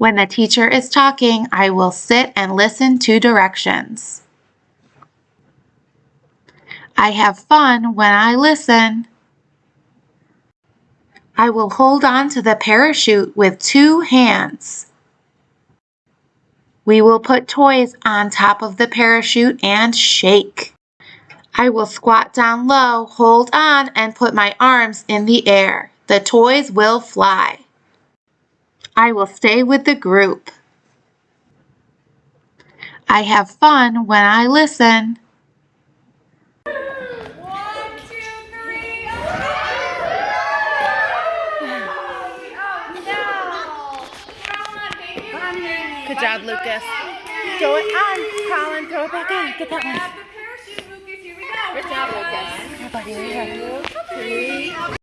When the teacher is talking, I will sit and listen to directions. I have fun when I listen. I will hold on to the parachute with two hands. We will put toys on top of the parachute and shake. I will squat down low, hold on, and put my arms in the air. The toys will fly. I will stay with the group. I have fun when I listen. One, two, three. Good job, Lucas. Throw it on, Colin. Throw it back on. Get that one. Grab the parachute, Lucas. Here we go. Good job, Lucas. Here, buddy. Here.